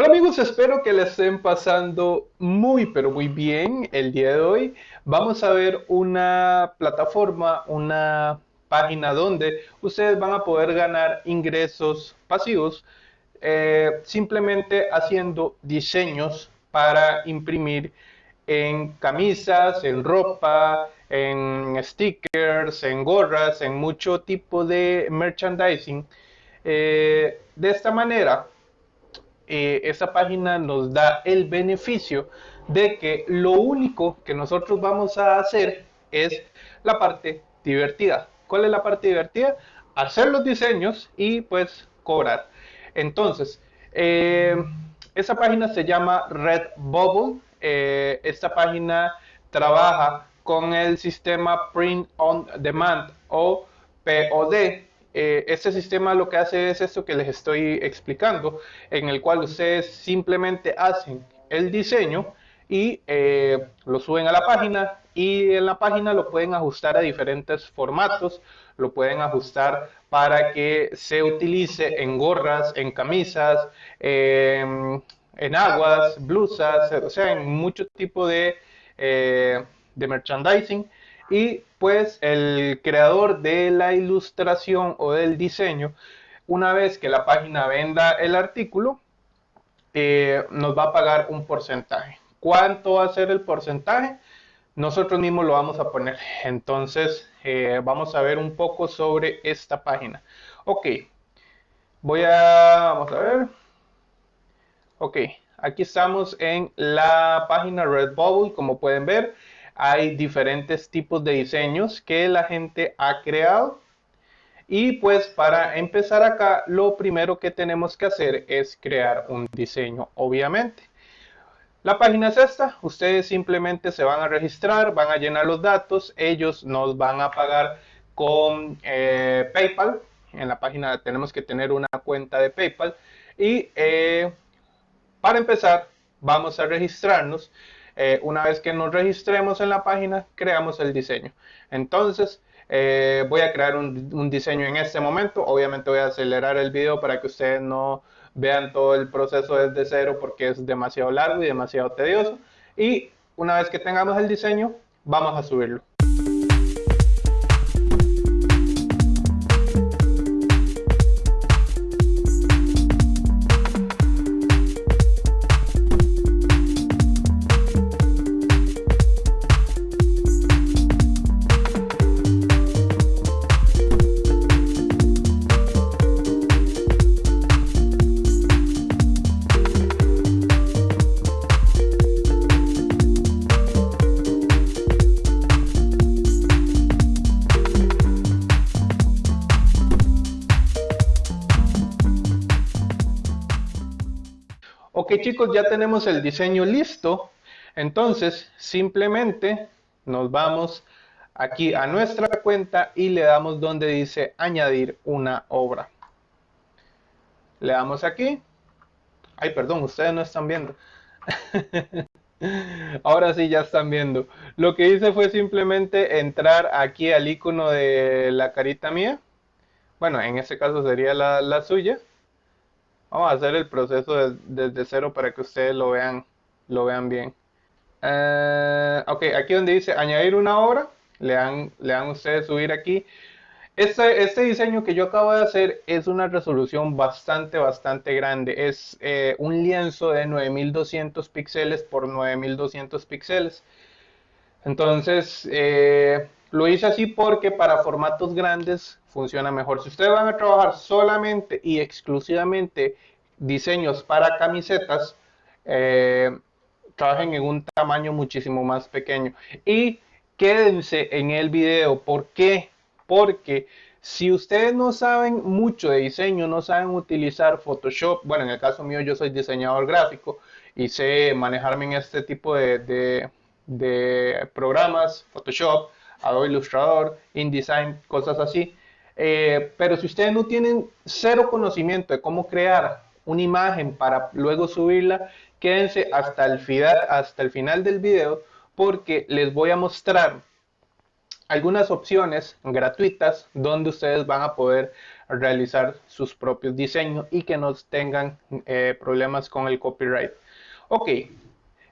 Hola amigos, espero que les estén pasando muy pero muy bien el día de hoy. Vamos a ver una plataforma, una página donde ustedes van a poder ganar ingresos pasivos eh, simplemente haciendo diseños para imprimir en camisas, en ropa, en stickers, en gorras, en mucho tipo de merchandising. Eh, de esta manera, eh, esa página nos da el beneficio de que lo único que nosotros vamos a hacer es la parte divertida. ¿Cuál es la parte divertida? Hacer los diseños y pues cobrar. Entonces, eh, esa página se llama Redbubble. Eh, esta página trabaja con el sistema Print on Demand o POD eh, este sistema lo que hace es esto que les estoy explicando, en el cual ustedes simplemente hacen el diseño y eh, lo suben a la página y en la página lo pueden ajustar a diferentes formatos, lo pueden ajustar para que se utilice en gorras, en camisas, em, en aguas, blusas, o sea, en mucho tipo de, eh, de merchandising y pues el creador de la ilustración o del diseño, una vez que la página venda el artículo, eh, nos va a pagar un porcentaje. ¿Cuánto va a ser el porcentaje? Nosotros mismos lo vamos a poner. Entonces, eh, vamos a ver un poco sobre esta página. Ok, voy a, vamos a ver. Ok, aquí estamos en la página Redbubble, como pueden ver hay diferentes tipos de diseños que la gente ha creado. Y pues para empezar acá, lo primero que tenemos que hacer es crear un diseño, obviamente. La página es esta, ustedes simplemente se van a registrar, van a llenar los datos, ellos nos van a pagar con eh, PayPal. En la página tenemos que tener una cuenta de PayPal. Y eh, para empezar, vamos a registrarnos. Eh, una vez que nos registremos en la página, creamos el diseño. Entonces, eh, voy a crear un, diseño en este momento. Obviamente voy a acelerar el video para que ustedes no vean todo el proceso desde cero porque es demasiado largo y demasiado tedioso. Y una vez que tengamos el diseño, vamos a subirlo. Chicos, ya tenemos el diseño listo. Entonces, simplemente nos vamos aquí a nuestra cuenta y le damos donde dice añadir una obra. Le damos aquí. Ay, perdón, ustedes no están viendo. Ahora sí ya están viendo. Lo que hice fue simplemente entrar aquí al icono de la carita mía. Bueno, en este caso sería la, la suya. Vamos a hacer el proceso desde cero para que ustedes lo vean, lo vean bien. Eh, ok, aquí donde dice añadir una obra, le dan, le dan ustedes subir aquí. Este, este diseño que yo acabo de hacer es una resolución bastante, bastante grande. Es eh, un lienzo de 9200 píxeles por 9200 píxeles. Entonces, eh, lo hice así porque para formatos grandes funciona mejor. Si ustedes van a trabajar solamente y exclusivamente diseños para camisetas, eh, trabajen en un tamaño muchísimo más pequeño. Y quédense en el video. ¿Por qué? Porque si ustedes no saben mucho de diseño, no saben utilizar Photoshop, bueno, en el caso mío yo soy diseñador gráfico y sé manejarme en este tipo de, de programas, Photoshop, Adobe Illustrator, InDesign, cosas así. Eh, pero si ustedes no tienen cero conocimiento de cómo crear una imagen para luego subirla, quédense hasta el, final, hasta el final del video porque les voy a mostrar algunas opciones gratuitas donde ustedes van a poder realizar sus propios diseños y que no tengan eh, problemas con el copyright. Ok,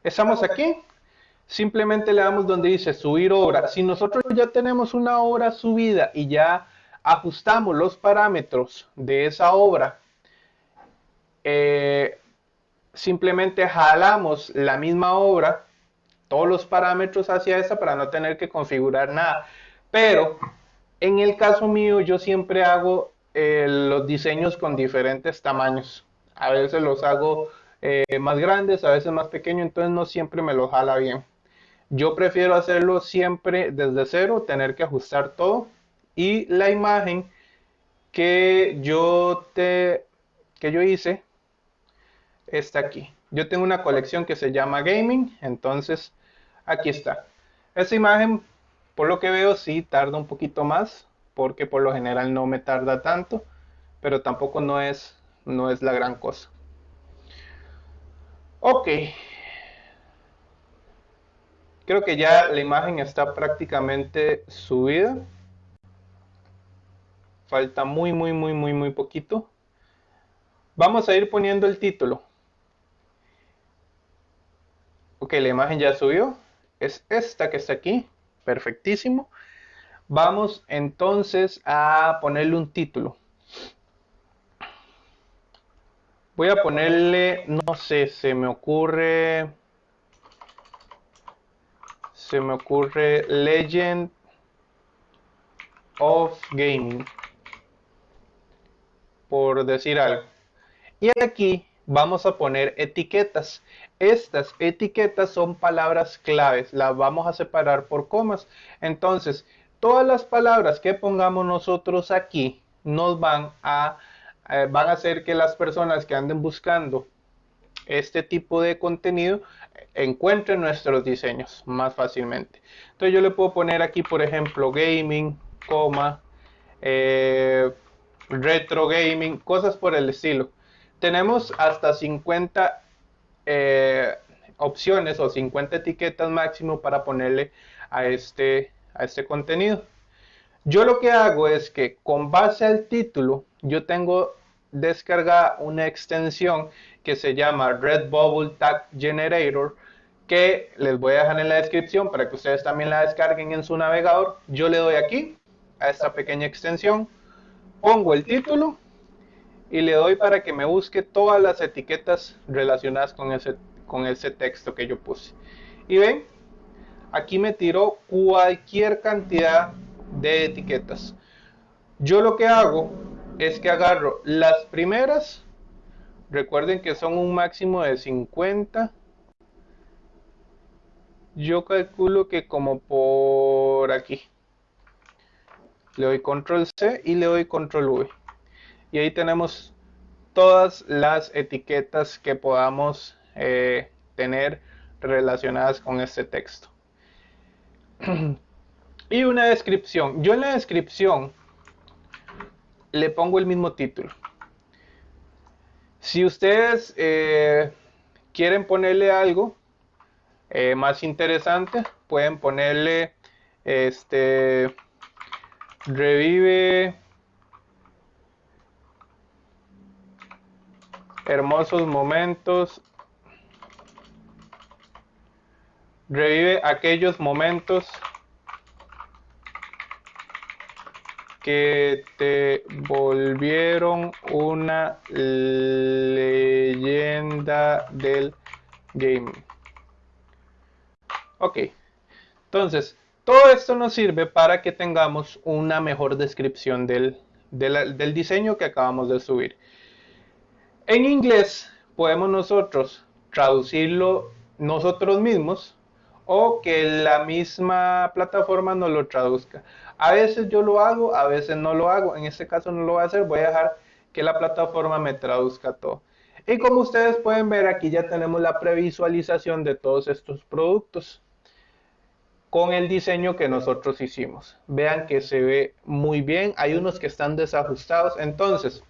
estamos aquí. Simplemente le damos donde dice subir obra. Si nosotros ya tenemos una obra subida y ya ajustamos los parámetros de esa obra, eh, simplemente jalamos la misma obra, todos los parámetros hacia esa para no tener que configurar nada. Pero en el caso mío yo siempre hago eh, los diseños con diferentes tamaños. A veces los hago eh, más grandes, a veces más pequeños, entonces no siempre me los jala bien. Yo prefiero hacerlo siempre desde cero, tener que ajustar todo. Y la imagen que yo, que yo hice está aquí. Yo tengo una colección que se llama Gaming, entonces aquí está. Esta imagen, por lo que veo, sí tarda un poquito más, porque por lo general no me tarda tanto, pero tampoco no es, no es la gran cosa. Ok, Creo que ya la imagen está prácticamente subida. Falta muy, muy, muy, muy, muy poquito. Vamos a ir poniendo el título. Ok, la imagen ya subió. Es esta que está aquí. Perfectísimo. Vamos entonces a ponerle un título. Voy a ponerle, no sé, se me ocurre se me ocurre Legend of Gaming, por decir algo. Y aquí vamos a poner etiquetas. Estas etiquetas son palabras claves, las vamos a separar por comas. Entonces, todas las palabras que pongamos nosotros aquí nos van a, eh, van a hacer que las personas que anden buscando este tipo de contenido encuentre nuestros diseños más fácilmente. Entonces yo le puedo poner aquí, por ejemplo, gaming, coma, eh, retro gaming, cosas por el estilo. Tenemos hasta 50 eh, opciones o 50 etiquetas máximo para ponerle a este, a este contenido. Yo lo que hago es que con base al título, yo tengo descargada una extensión que se llama Red Bubble Tag Generator que les voy a dejar en la descripción para que ustedes también la descarguen en su navegador. Yo le doy aquí a esta pequeña extensión, pongo el título y le doy para que me busque todas las etiquetas relacionadas con ese, con ese texto que yo puse. Y ven, aquí me tiró cualquier cantidad de etiquetas. Yo lo que hago es que agarro las primeras Recuerden que son un máximo de 50. Yo calculo que como por aquí. Le doy control C y le doy control V. Y ahí tenemos todas las etiquetas que podamos eh, tener relacionadas con este texto. y una descripción. Yo en la descripción le pongo el mismo título. Si ustedes eh, quieren ponerle algo eh, más interesante, pueden ponerle este revive hermosos momentos revive aquellos momentos que te volvieron una leyenda del gaming. Ok, entonces todo esto nos sirve para que tengamos una mejor descripción del, del diseño que acabamos de subir. En inglés podemos nosotros traducirlo nosotros mismos o que la misma plataforma nos lo traduzca. A veces yo lo hago, a veces no lo hago. En este caso no lo voy a hacer, voy a dejar que la plataforma me traduzca todo. Y como ustedes pueden ver, aquí ya tenemos la previsualización de todos estos productos con el diseño que nosotros hicimos. Vean que se ve muy bien. Hay unos que están desajustados. Entonces,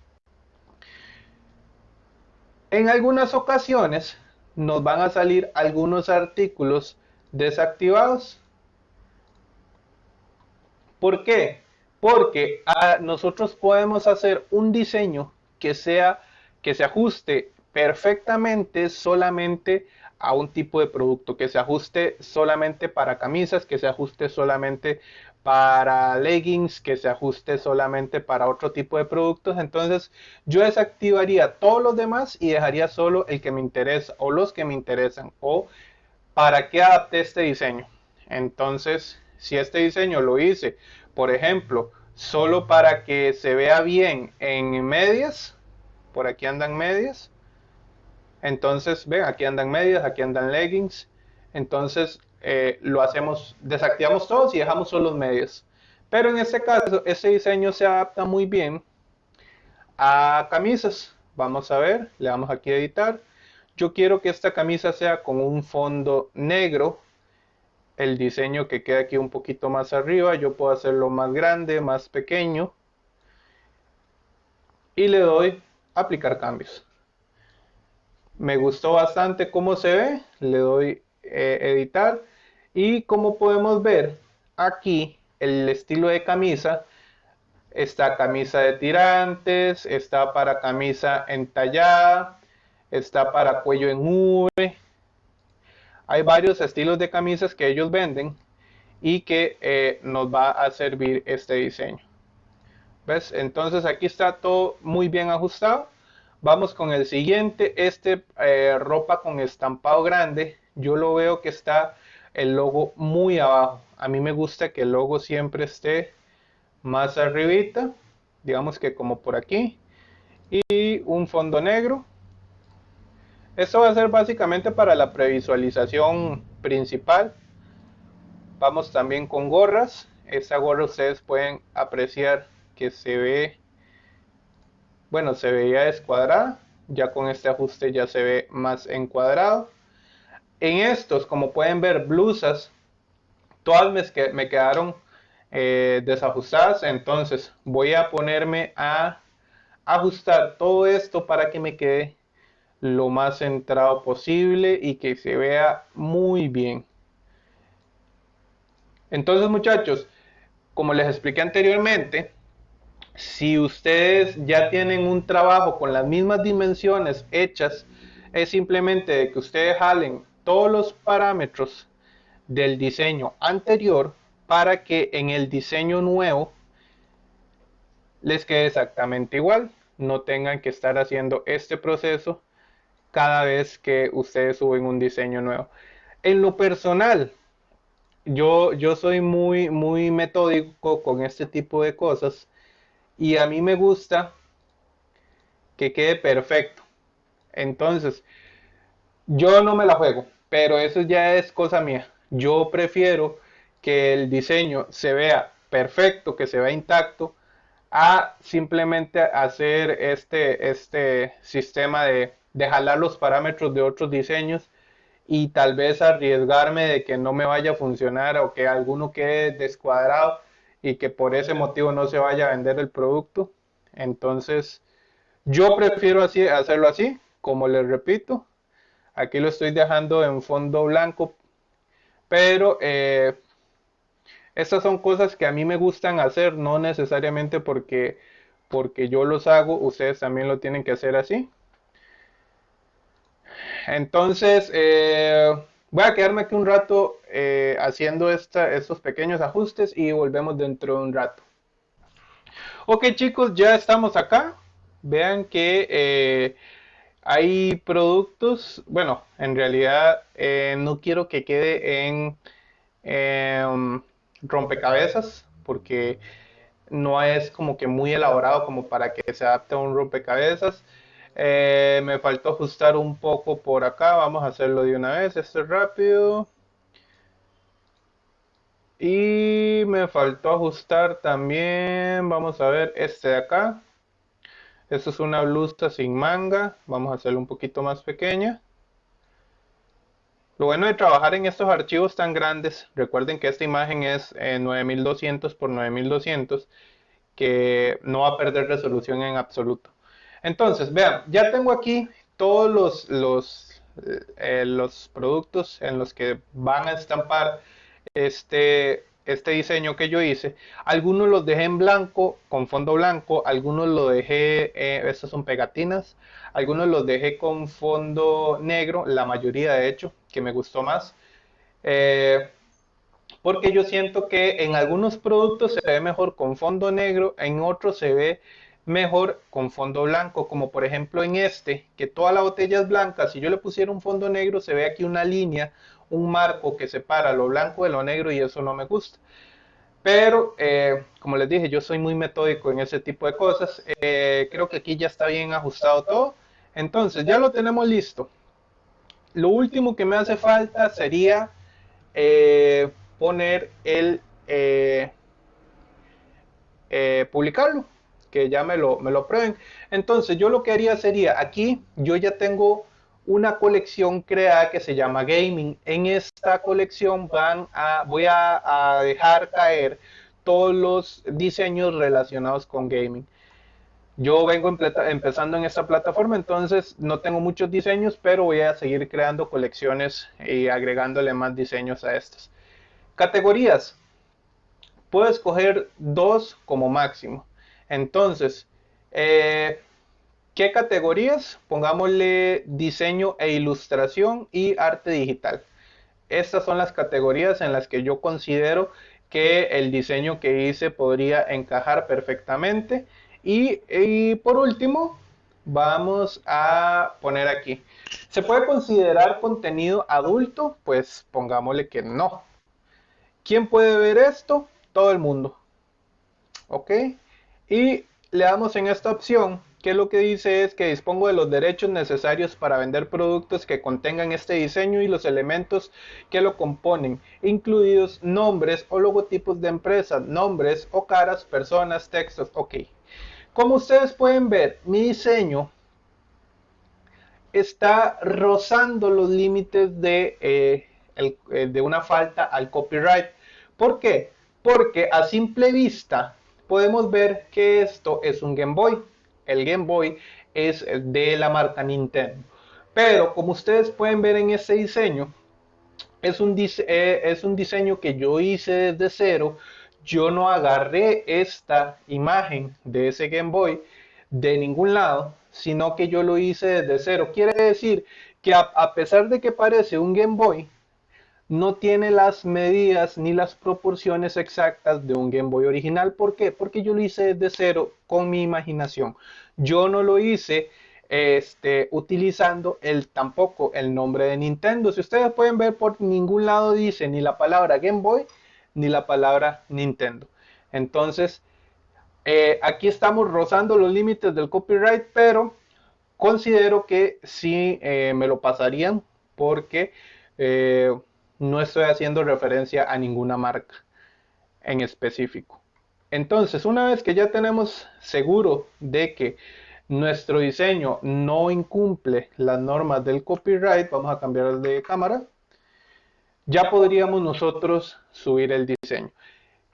en algunas ocasiones nos van a salir algunos artículos desactivados. ¿Por qué? porque ah, nosotros podemos hacer un diseño que sea que se ajuste perfectamente solamente a un tipo de producto, que se ajuste solamente para camisas, que se ajuste solamente para leggings, que se ajuste solamente para otro tipo de productos. Entonces yo desactivaría todos los demás y dejaría solo el que me interesa o los que me interesan o para qué adapté este diseño. Entonces si este diseño lo hice, por ejemplo, solo para que se vea bien en medias, por aquí andan medias, entonces, ven, aquí andan medias, aquí andan leggings. Entonces, eh, lo hacemos, desactivamos todos y dejamos solo los medios. Pero en este caso, ese diseño se adapta muy bien a camisas. Vamos a ver, le damos aquí a editar. Yo quiero que esta camisa sea con un fondo negro. El diseño que queda aquí un poquito más arriba, yo puedo hacerlo más grande, más pequeño. Y le doy aplicar cambios. Me gustó bastante cómo se ve. Le doy eh, editar. Y como podemos ver aquí, el estilo de camisa. Está camisa de tirantes, está para camisa entallada, está para cuello en V. Hay varios estilos de camisas que ellos venden y que eh, nos va a servir este diseño. ¿Ves? Entonces aquí está todo muy bien ajustado. Vamos con el siguiente, este eh, ropa con estampado grande. Yo lo veo que está el logo muy abajo. A mí me gusta que el logo siempre esté más arribita, digamos que como por aquí. Y un fondo negro. Esto va a ser básicamente para la previsualización principal. Vamos también con gorras. Esta gorra ustedes pueden apreciar que se ve bueno, se veía descuadrada, ya con este ajuste ya se ve más encuadrado. En estos, como pueden ver, blusas, todas me, me quedaron eh, desajustadas, entonces voy a ponerme a ajustar todo esto para que me quede lo más centrado posible y que se vea muy bien. Entonces muchachos, como les expliqué anteriormente, si ustedes ya tienen un trabajo con las mismas dimensiones hechas, es simplemente que ustedes jalen todos los parámetros del diseño anterior para que en el diseño nuevo les quede exactamente igual. No tengan que estar haciendo este proceso cada vez que ustedes suben un diseño nuevo. En lo personal, yo, yo soy muy, muy metódico con este tipo de cosas y a mí me gusta que quede perfecto. Entonces, yo no me la juego, pero eso ya es cosa mía. Yo prefiero que el diseño se vea perfecto, que se vea intacto, a simplemente hacer este, este sistema de, de jalar los parámetros de otros diseños y tal vez arriesgarme de que no me vaya a funcionar o que alguno quede descuadrado y que por ese motivo no se vaya a vender el producto. Entonces, yo prefiero hacerlo así, como les repito. Aquí lo estoy dejando en fondo blanco, pero eh, estas son cosas que a mí me gustan hacer, no necesariamente porque, porque yo los hago, ustedes también lo tienen que hacer así. Entonces, eh, Voy a quedarme aquí un rato eh, haciendo estos pequeños ajustes y volvemos dentro de un rato. Ok chicos, ya estamos acá. Vean que eh, hay productos, bueno, en realidad no quiero que quede en em, rompecabezas porque no es como que muy elaborado como para que se adapte a un rompecabezas. Eh, me faltó ajustar un poco por acá. Vamos a hacerlo de una vez. Esto es rápido. Y me faltó ajustar también. Vamos a ver este de acá. Esto es una blusa sin manga. Vamos a hacerlo un poquito más pequeña. Lo bueno de trabajar en estos archivos tan grandes, recuerden que esta imagen es 9200 por 9200, que no va a perder resolución en absoluto. Entonces, vean, ya tengo aquí todos los, eh, los productos en los que van a estampar este, este diseño que yo hice. Algunos los dejé en blanco, con fondo blanco, algunos los dejé, eh, estas son pegatinas, algunos los dejé con fondo negro, la mayoría de hecho, que me gustó más. Eh, porque yo siento que en algunos productos se ve mejor con fondo negro, en otros se ve mejor con fondo blanco, como por ejemplo en este, que toda la botella es blanca, si yo le pusiera un fondo negro se ve aquí una línea, un marco que separa lo blanco de lo negro y eso no me gusta. Pero, eh, como les dije, yo soy muy metódico en ese tipo de cosas. Eh, creo que aquí ya está bien ajustado todo. Entonces, ya lo tenemos listo. Lo último que me hace falta sería eh, poner el... publicarlo que ya me lo, me lo prueben. Entonces yo lo que haría sería, aquí yo ya tengo una colección creada que se llama Gaming. En esta colección van a, voy a, dejar caer todos los diseños relacionados con gaming. Yo vengo empezando en esta plataforma, entonces no tengo muchos diseños, pero voy a seguir creando colecciones y agregándole más diseños a estas. Categorías. Puedo escoger dos como máximo. Entonces, eh, ¿qué categorías? Pongámosle diseño e ilustración y arte digital. Estas son las categorías en las que yo considero que el diseño que hice podría encajar perfectamente. Y, y, por último, vamos a poner aquí. ¿Se puede considerar contenido adulto? Pues pongámosle que no. ¿Quién puede ver esto? Todo el mundo. ¿Ok? Y le damos en esta opción que lo que dice es que dispongo de los derechos necesarios para vender productos que contengan este diseño y los elementos que lo componen, incluidos nombres o logotipos de empresas, nombres o caras, personas, textos, ok. Como ustedes pueden ver, mi diseño está rozando los límites de, eh, eh, de una falta al copyright. ¿Por qué? Porque a simple vista podemos ver que esto es un Game Boy. El Game Boy es de la marca Nintendo. Pero como ustedes pueden ver en este diseño, es un, eh, es un diseño que yo hice desde cero. Yo no agarré esta imagen de ese Game Boy de ningún lado, sino que yo lo hice desde cero. Quiere decir que a pesar de que parece un Game Boy, no tiene las medidas ni las proporciones exactas de un Game Boy original. ¿Por qué? Porque yo lo hice desde cero con mi imaginación. Yo no lo hice este, utilizando el, tampoco el nombre de Nintendo. Si ustedes pueden ver, por ningún lado dice ni la palabra Game Boy ni la palabra Nintendo. Entonces, eh, aquí estamos rozando los límites del copyright, pero considero que sí eh, me lo pasarían porque... Eh, no estoy haciendo referencia a ninguna marca en específico. Entonces, una vez que ya tenemos seguro de que nuestro diseño no incumple las normas del copyright, vamos a cambiar de cámara, ya podríamos nosotros subir el diseño.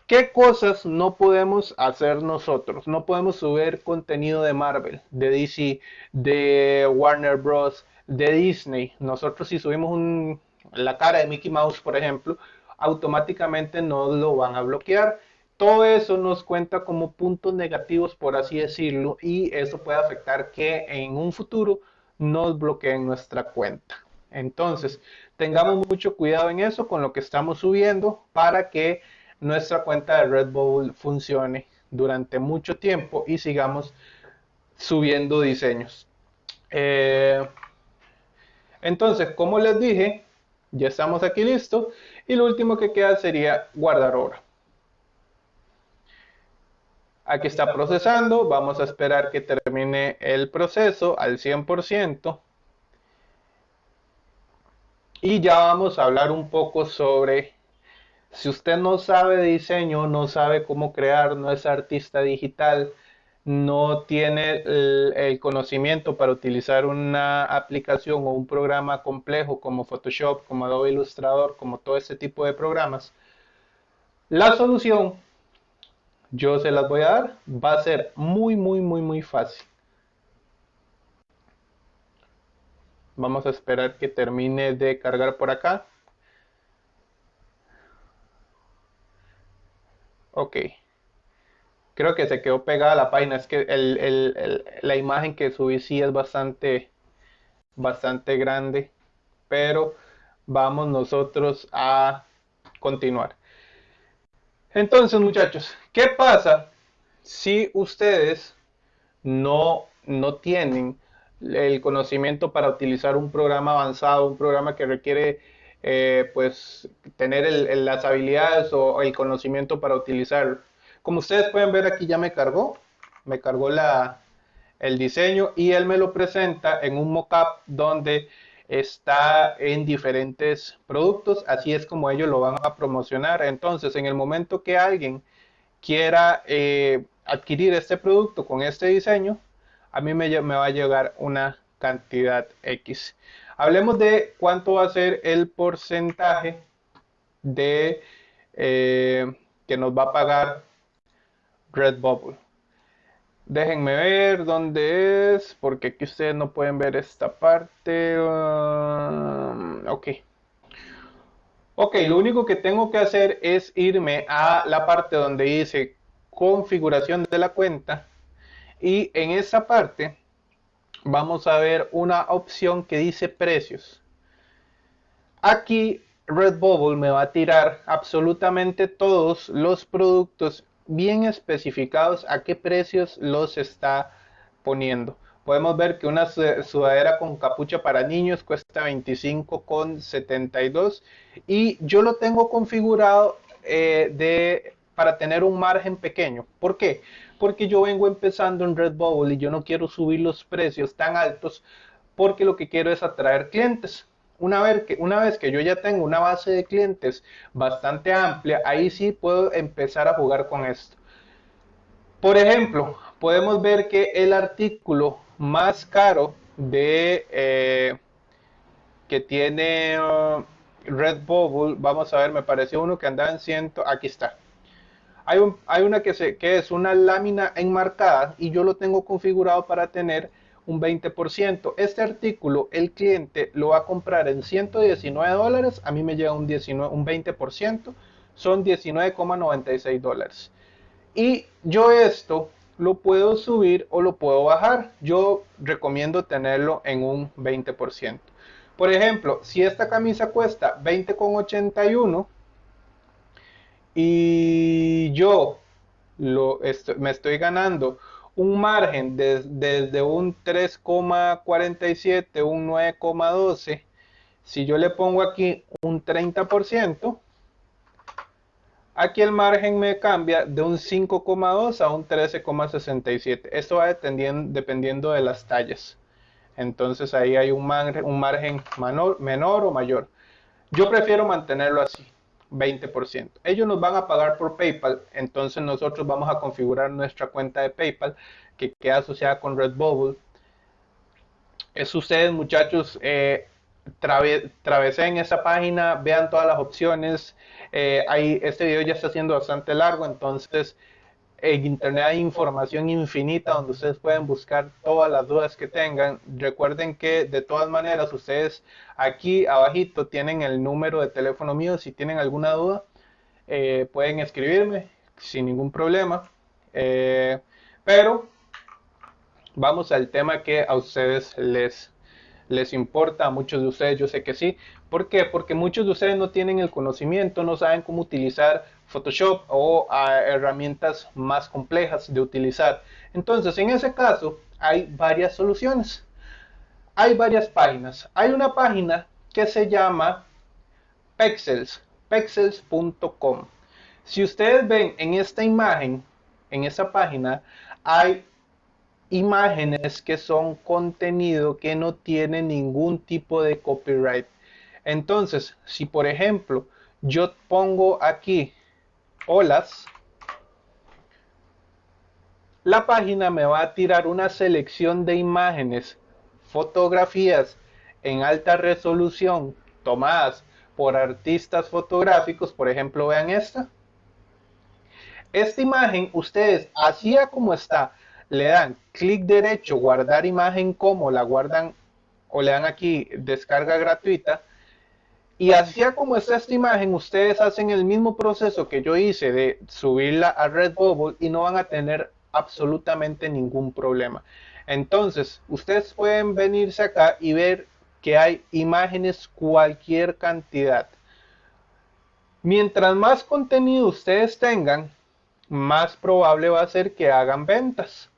¿Qué cosas no podemos hacer nosotros? No podemos subir contenido de Marvel, de DC, de Warner Bros., de Disney. Nosotros si subimos un, la cara de Mickey Mouse, por ejemplo, automáticamente no lo van a bloquear. Todo eso nos cuenta como puntos negativos, por así decirlo, y eso puede afectar que en un futuro nos bloqueen nuestra cuenta. Entonces, tengamos mucho cuidado en eso con lo que estamos subiendo para que nuestra cuenta de Red Bull funcione durante mucho tiempo y sigamos subiendo diseños. Eh, entonces, como les dije, ya estamos aquí listos. Y lo último que queda sería guardar obra. Aquí está procesando. Vamos a esperar que termine el proceso al 100%. Y ya vamos a hablar un poco sobre si usted no sabe diseño, no sabe cómo crear, no es artista digital, no tiene el, conocimiento para utilizar una aplicación o un programa complejo como Photoshop, como Adobe Illustrator, como todo ese tipo de programas, la solución, yo se las voy a dar, va a ser muy, muy, muy, muy fácil. Vamos a esperar que termine de cargar por acá. Ok. Creo que se quedó pegada la página. Es que la imagen que subí sí es bastante, bastante grande. Pero vamos nosotros a continuar. Entonces, muchachos, ¿qué pasa si ustedes no, no tienen el conocimiento para utilizar un programa avanzado, un programa que requiere eh, pues tener las habilidades o el conocimiento para utilizarlo. Como ustedes pueden ver aquí ya me cargó, me cargó la, el diseño y él me lo presenta en un mockup donde está en diferentes productos, así es como ellos lo van a promocionar. Entonces, en el momento que alguien quiera eh, adquirir este producto con este diseño, a mí me, va a llegar una cantidad X. Hablemos de cuánto va a ser el porcentaje de eh, que nos va a pagar Redbubble. Déjenme ver dónde es, porque aquí ustedes no pueden ver esta parte. Um, ok. Ok, lo único que tengo que hacer es irme a la parte donde dice configuración de la cuenta y en esa parte vamos a ver una opción que dice precios. Aquí Redbubble me va a tirar absolutamente todos los productos bien especificados a qué precios los está poniendo. Podemos ver que una sudadera con capucha para niños cuesta 25,72 y yo lo tengo configurado eh, de, para tener un margen pequeño. ¿Por qué? Porque yo vengo empezando en Redbubble y yo no quiero subir los precios tan altos porque lo que quiero es atraer clientes. Una vez, que, una vez que yo ya tengo una base de clientes bastante amplia, ahí sí puedo empezar a jugar con esto. Por ejemplo, podemos ver que el artículo más caro de eh, que tiene uh, Redbubble, vamos a ver, me pareció uno que andaba en ciento, aquí está. Hay, hay una que, se, que es una lámina enmarcada y yo lo tengo configurado para tener un 20%. Este artículo el cliente lo va a comprar en 119 dólares, a mí me llega un, 19, un 20%, son 19,96 dólares. Y yo esto lo puedo subir o lo puedo bajar. Yo recomiendo tenerlo en un 20%. Por ejemplo, si esta camisa cuesta 20,81 y yo lo me estoy ganando un margen desde un 3,47, un 9,12, si yo le pongo aquí un 30%, aquí el margen me cambia de un 5,2 a un 13,67. Esto va dependiendo, de las tallas. Entonces ahí hay un margen, un margen menor o mayor. Yo prefiero mantenerlo así. 20%. Ellos nos van a pagar por PayPal, entonces nosotros vamos a configurar nuestra cuenta de PayPal que queda asociada con Redbubble. Es ustedes muchachos, eh, travesen esa página, vean todas las opciones. Eh, este video ya está siendo bastante largo, entonces en internet hay información infinita donde ustedes pueden buscar todas las dudas que tengan. Recuerden que de todas maneras ustedes aquí abajito tienen el número de teléfono mío. Si tienen alguna duda eh, pueden escribirme sin ningún problema. Eh, pero vamos al tema que a ustedes les, les importa. A muchos de ustedes yo sé que sí. ¿Por qué? Porque muchos de ustedes no tienen el conocimiento, no saben cómo utilizar Photoshop o herramientas más complejas de utilizar. Entonces, en ese caso, hay varias soluciones. Hay varias páginas. Hay una página que se llama Pexels, pexels.com. Si ustedes ven en esta imagen, en esa página, hay imágenes que son contenido que no tiene ningún tipo de copyright. Entonces, si por ejemplo yo pongo aquí olas, la página me va a tirar una selección de imágenes, fotografías en alta resolución tomadas por artistas fotográficos. Por ejemplo, vean esta. Esta imagen, ustedes, así como está, le dan clic derecho, guardar imagen como, la guardan o le dan aquí descarga gratuita Y así como está esta imagen, ustedes hacen el mismo proceso que yo hice de subirla a Redbubble y no van a tener absolutamente ningún problema. Entonces, ustedes pueden venirse acá y ver que hay imágenes cualquier cantidad. Mientras más contenido ustedes tengan, más probable va a ser que hagan ventas.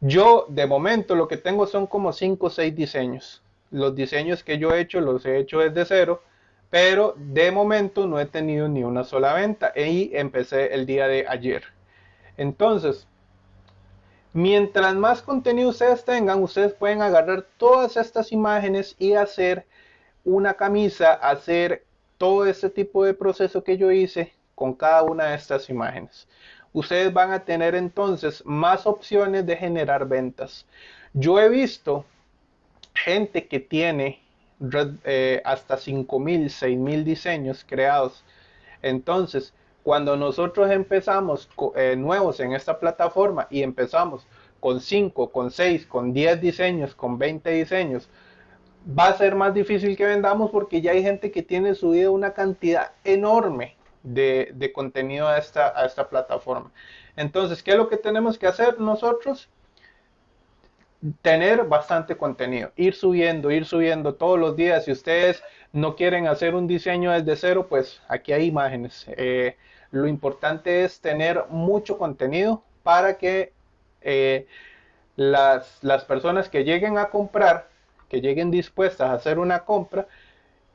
Yo de momento lo que tengo son como 5 o 6 diseños. Los diseños que yo he hecho los he hecho desde cero, pero de momento no he tenido ni una sola venta y empecé el día de ayer. Entonces, mientras más contenido ustedes tengan, ustedes pueden agarrar todas estas imágenes y hacer una camisa, hacer todo este tipo de proceso que yo hice con cada una de estas imágenes ustedes van a tener entonces más opciones de generar ventas. Yo he visto gente que tiene eh, hasta 5.000, 6.000 diseños creados. Entonces, cuando nosotros empezamos eh, nuevos en esta plataforma y empezamos con 5, con 6, con 10 diseños, con 20 diseños, va a ser más difícil que vendamos porque ya hay gente que tiene subido una cantidad enorme de, contenido a esta, a esta plataforma. Entonces, ¿qué es lo que tenemos que hacer nosotros? Tener bastante contenido, ir subiendo, ir subiendo todos los días. Si ustedes no quieren hacer un diseño desde cero, pues aquí hay imágenes. Eh, lo importante es tener mucho contenido para que eh, las, las personas que lleguen a comprar, que lleguen dispuestas a hacer una compra,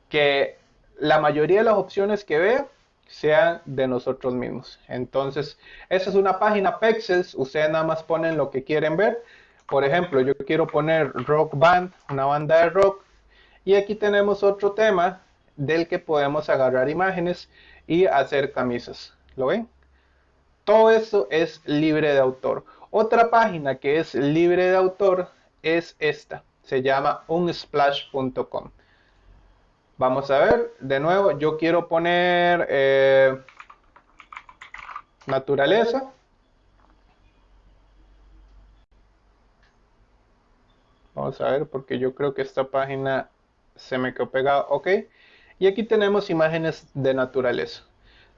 que la mayoría de las opciones que vean sean de nosotros mismos. Entonces, esa es una página Pexels. Ustedes nada más ponen lo que quieren ver. Por ejemplo, yo quiero poner Rock Band, una banda de rock. Y aquí tenemos otro tema del que podemos agarrar imágenes y hacer camisas. ¿Lo ven? Todo eso es libre de autor. Otra página que es libre de autor es esta. Se llama unsplash.com. Vamos a ver, de nuevo, yo quiero poner eh, naturaleza. Vamos a ver, porque yo creo que esta página se me quedó pegada. Ok. Y aquí tenemos imágenes de naturaleza.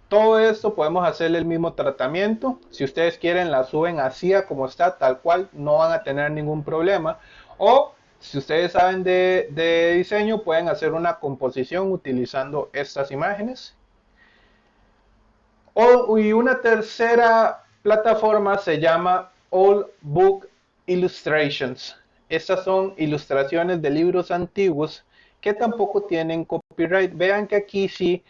Todo esto podemos hacerle el mismo tratamiento. Si ustedes quieren, la suben así como está, tal cual. No van a tener ningún problema. O si ustedes saben de, diseño, pueden hacer una composición utilizando estas imágenes. O, y una tercera plataforma se llama All Book Illustrations. Estas son ilustraciones de libros antiguos que tampoco tienen copyright. Vean que aquí sí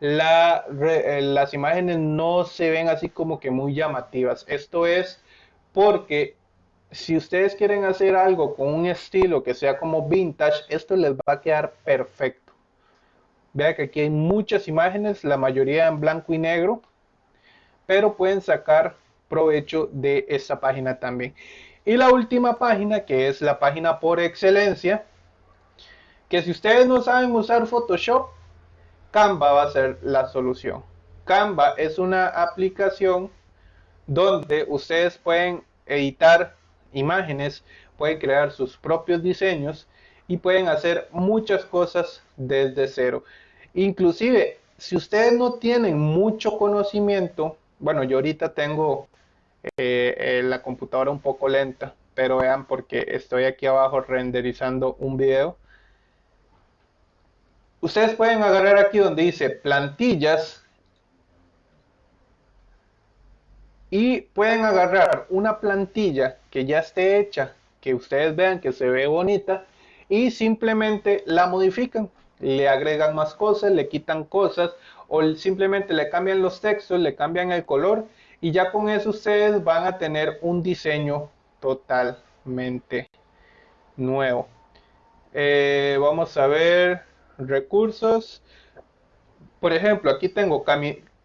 eh, las imágenes no se ven así como que muy llamativas. Esto es porque si ustedes quieren hacer algo con un estilo que sea como vintage, esto les va a quedar perfecto. Vean que aquí hay muchas imágenes, la mayoría en blanco y negro, pero pueden sacar provecho de esta página también. Y la última página, que es la página por excelencia, que si ustedes no saben usar Photoshop, Canva va a ser la solución. Canva es una aplicación donde ustedes pueden editar imágenes, pueden crear sus propios diseños y pueden hacer muchas cosas desde cero. Inclusive, si ustedes no tienen mucho conocimiento, bueno, yo ahorita tengo eh, la computadora un poco lenta, pero vean porque estoy aquí abajo renderizando un video. Ustedes pueden agarrar aquí donde dice plantillas y pueden agarrar una plantilla que ya esté hecha, que ustedes vean que se ve bonita y simplemente la modifican, le agregan más cosas, le quitan cosas o simplemente le cambian los textos, le cambian el color y ya con eso ustedes van a tener un diseño totalmente nuevo. Eh, vamos a ver recursos. Por ejemplo, aquí tengo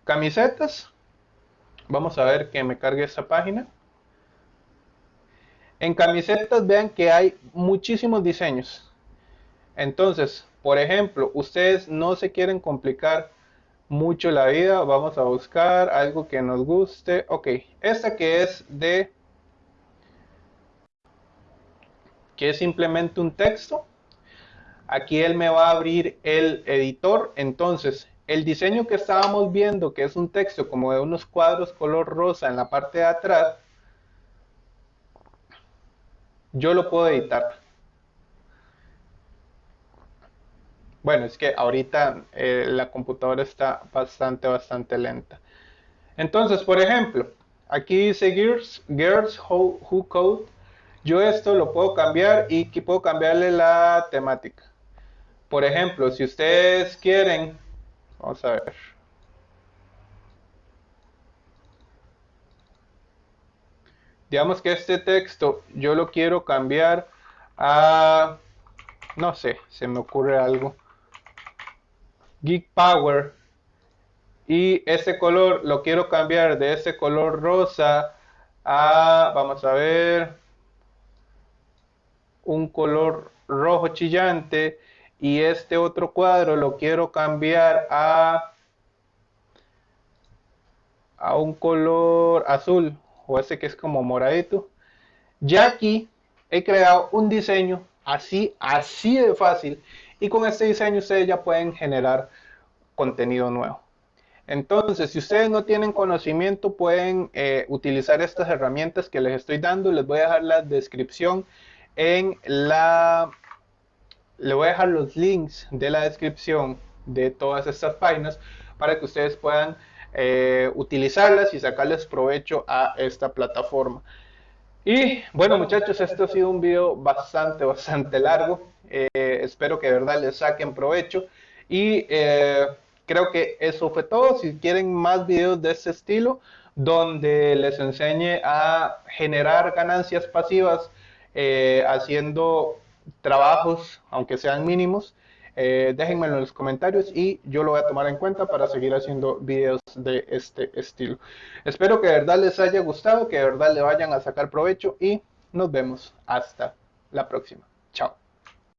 camisetas Vamos a ver que me cargue esa página. En camisetas vean que hay muchísimos diseños. Entonces, por ejemplo, ustedes no se quieren complicar mucho la vida. Vamos a buscar algo que nos guste. Ok, esta que es de... que es simplemente un texto. aquí él me va a abrir el editor. Entonces, el diseño que estábamos viendo, que es un texto como de unos cuadros color rosa en la parte de atrás, yo lo puedo editar. Bueno, es que ahorita eh, la computadora está bastante, bastante lenta. Entonces, por ejemplo, aquí dice Gears, Gears Who, Code. Yo esto lo puedo cambiar y aquí puedo cambiarle la temática. Por ejemplo, si ustedes quieren, vamos a ver. Digamos que este texto yo lo quiero cambiar a, no sé, se me ocurre algo. Geek Power. Y ese color lo quiero cambiar de ese color rosa a, vamos a ver, un color rojo chillante. Y este otro cuadro lo quiero cambiar a, a un color azul o ese que es como moradito. Ya aquí he creado un diseño así, así de fácil y con este diseño ustedes ya pueden generar contenido nuevo. Entonces, si ustedes no tienen conocimiento, pueden eh, utilizar estas herramientas que les estoy dando. Les voy a dejar la descripción en la... Le voy a dejar los links de la descripción de todas estas páginas para que ustedes puedan eh, utilizarlas y sacarles provecho a esta plataforma. Y bueno muchachos, esto ha sido un video bastante, bastante largo. Eh, espero que de verdad les saquen provecho. Y eh, creo que eso fue todo. Si quieren más videos de este estilo, donde les enseñe a generar ganancias pasivas eh, haciendo trabajos, aunque sean mínimos, déjenmelo en los comentarios y yo lo voy a tomar en cuenta para seguir haciendo videos de este estilo. Espero que de verdad les haya gustado, que de verdad le vayan a sacar provecho y nos vemos hasta la próxima. Chao.